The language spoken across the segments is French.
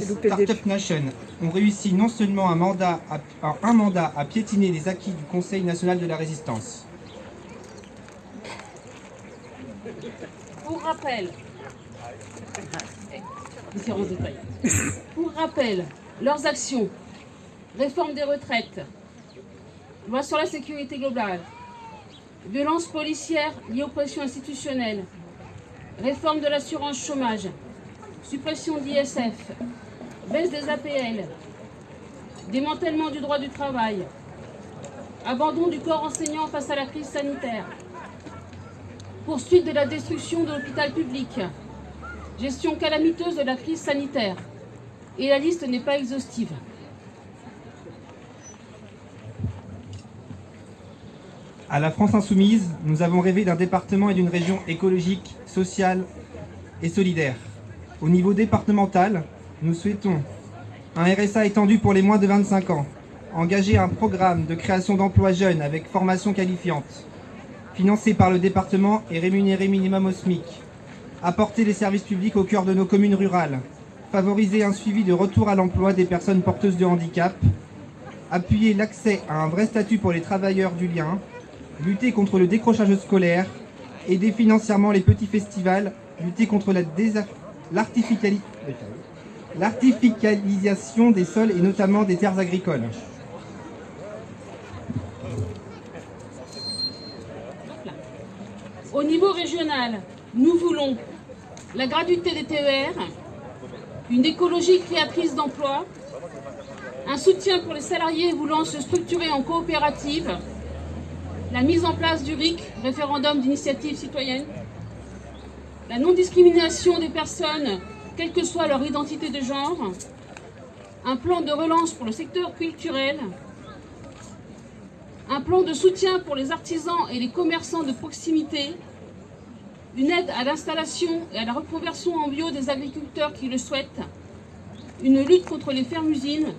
Startup Nation ont réussi non seulement un mandat, à, un mandat à piétiner les acquis du Conseil national de la résistance. Pour rappel, Pour rappel, leurs actions, réforme des retraites, loi sur la sécurité globale, violence policière liée aux pressions institutionnelles, réforme de l'assurance chômage, suppression d'ISF, baisse des APL, démantèlement du droit du travail, abandon du corps enseignant face à la crise sanitaire, poursuite de la destruction de l'hôpital public, gestion calamiteuse de la crise sanitaire, et la liste n'est pas exhaustive. À la France insoumise, nous avons rêvé d'un département et d'une région écologique, sociale et solidaire. Au niveau départemental, nous souhaitons un RSA étendu pour les moins de 25 ans, engager un programme de création d'emplois jeunes avec formation qualifiante, financé par le département et rémunéré minimum au SMIC, apporter les services publics au cœur de nos communes rurales, favoriser un suivi de retour à l'emploi des personnes porteuses de handicap, appuyer l'accès à un vrai statut pour les travailleurs du lien, lutter contre le décrochage scolaire, aider financièrement les petits festivals, lutter contre l'artificialisation des sols et notamment des terres agricoles. Au niveau régional, nous voulons la gratuité des TER, une écologie créatrice d'emplois, un soutien pour les salariés voulant se structurer en coopérative, la mise en place du RIC, référendum d'initiative citoyenne, la non-discrimination des personnes, quelle que soit leur identité de genre, un plan de relance pour le secteur culturel, un plan de soutien pour les artisans et les commerçants de proximité, une aide à l'installation et à la reconversion en bio des agriculteurs qui le souhaitent, une lutte contre les fermes-usines,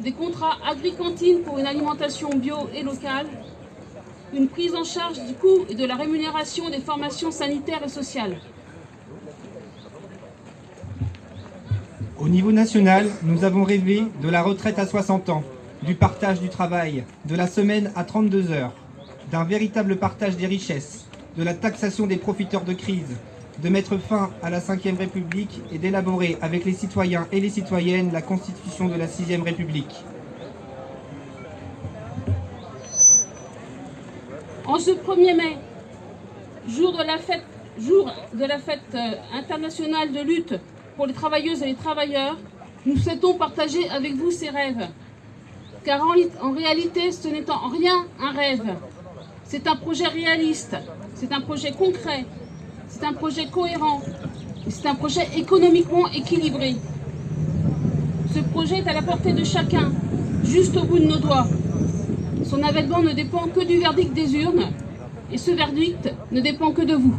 des contrats agri-cantines pour une alimentation bio et locale, une prise en charge du coût et de la rémunération des formations sanitaires et sociales. Au niveau national, nous avons rêvé de la retraite à 60 ans, du partage du travail, de la semaine à 32 heures, d'un véritable partage des richesses, de la taxation des profiteurs de crise, de mettre fin à la Ve République et d'élaborer avec les citoyens et les citoyennes la constitution de la Sixième République. En ce 1er mai, jour de la fête, euh, internationale de lutte pour les travailleuses et les travailleurs, nous souhaitons partager avec vous ces rêves. Car en, réalité, ce n'est en rien un rêve. C'est un projet réaliste, c'est un projet concret, c'est un projet cohérent, c'est un projet économiquement équilibré. Ce projet est à la portée de chacun, juste au bout de nos doigts. Son avènement ne dépend que du verdict des urnes, et ce verdict ne dépend que de vous.